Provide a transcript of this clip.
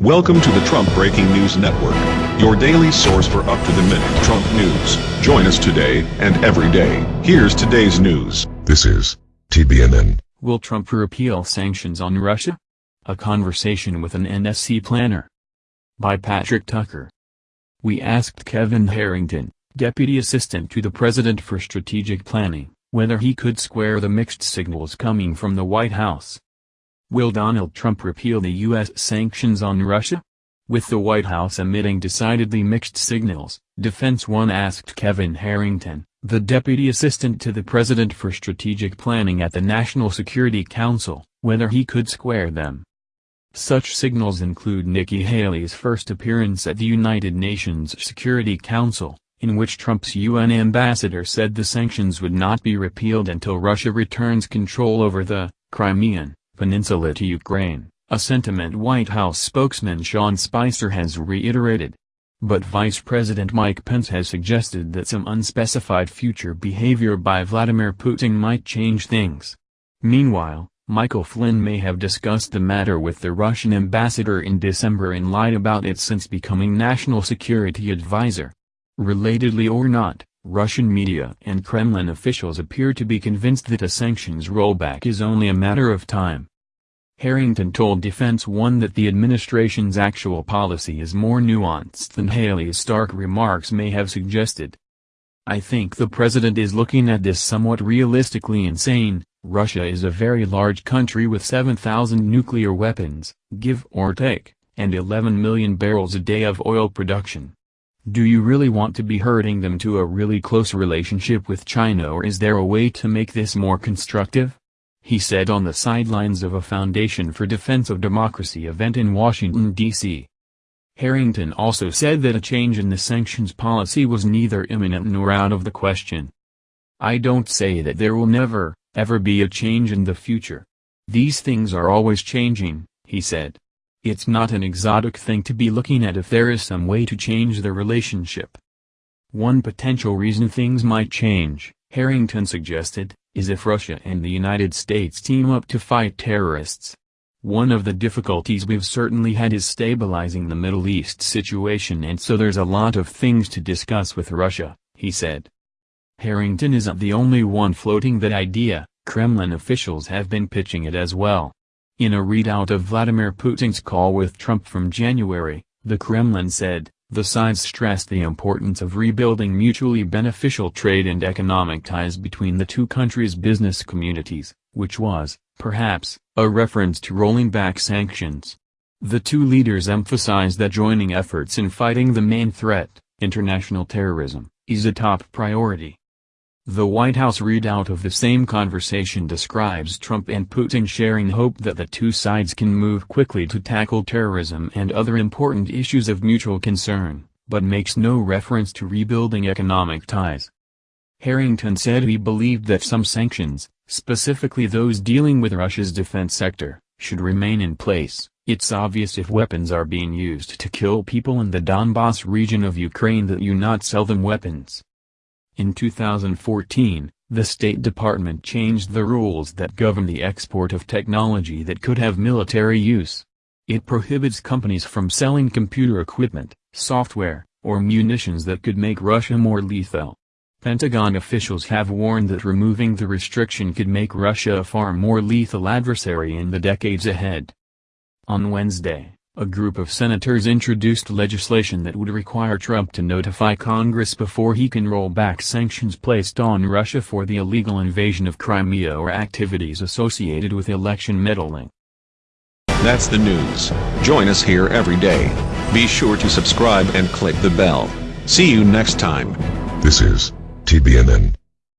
Welcome to the Trump Breaking News Network, your daily source for up-to-the-minute Trump news. Join us today and every day. Here's today's news. This is TBNN. Will Trump repeal sanctions on Russia? A conversation with an NSC planner. By Patrick Tucker. We asked Kevin Harrington, Deputy Assistant to the President for Strategic Planning, whether he could square the mixed signals coming from the White House. Will Donald Trump repeal the U.S. sanctions on Russia? With the White House emitting decidedly mixed signals, Defense One asked Kevin Harrington, the Deputy Assistant to the President for Strategic Planning at the National Security Council, whether he could square them. Such signals include Nikki Haley's first appearance at the United Nations Security Council, in which Trump's UN ambassador said the sanctions would not be repealed until Russia returns control over the Crimean Peninsula to Ukraine, a sentiment White House spokesman Sean Spicer has reiterated. But Vice President Mike Pence has suggested that some unspecified future behavior by Vladimir Putin might change things. Meanwhile, Michael Flynn may have discussed the matter with the Russian ambassador in December and lied about it since becoming national security advisor. Relatedly or not, Russian media and Kremlin officials appear to be convinced that a sanctions rollback is only a matter of time. Harrington told Defense One that the administration's actual policy is more nuanced than Haley's stark remarks may have suggested. I think the president is looking at this somewhat realistically and saying, Russia is a very large country with 7,000 nuclear weapons, give or take, and 11 million barrels a day of oil production. Do you really want to be hurting them to a really close relationship with China or is there a way to make this more constructive? He said on the sidelines of a Foundation for Defense of Democracy event in Washington, D.C. Harrington also said that a change in the sanctions policy was neither imminent nor out of the question. I don't say that there will never, ever be a change in the future. These things are always changing, he said. It's not an exotic thing to be looking at if there is some way to change the relationship. One potential reason things might change, Harrington suggested, is if Russia and the United States team up to fight terrorists. One of the difficulties we've certainly had is stabilizing the Middle East situation and so there's a lot of things to discuss with Russia, he said. Harrington isn't the only one floating that idea, Kremlin officials have been pitching it as well. In a readout of Vladimir Putin's call with Trump from January, the Kremlin said, the sides stressed the importance of rebuilding mutually beneficial trade and economic ties between the two countries' business communities, which was, perhaps, a reference to rolling back sanctions. The two leaders emphasized that joining efforts in fighting the main threat, international terrorism, is a top priority. The White House readout of the same conversation describes Trump and Putin sharing hope that the two sides can move quickly to tackle terrorism and other important issues of mutual concern, but makes no reference to rebuilding economic ties. Harrington said he believed that some sanctions, specifically those dealing with Russia's defense sector, should remain in place. It's obvious if weapons are being used to kill people in the Donbass region of Ukraine that you not sell them weapons. In 2014, the State Department changed the rules that govern the export of technology that could have military use. It prohibits companies from selling computer equipment, software, or munitions that could make Russia more lethal. Pentagon officials have warned that removing the restriction could make Russia a far more lethal adversary in the decades ahead. On Wednesday, a group of senators introduced legislation that would require Trump to notify Congress before he can roll back sanctions placed on Russia for the illegal invasion of Crimea or activities associated with election meddling. That's the news. Join us here every day. Be sure to subscribe and click the bell. See you next time. This is TBNN.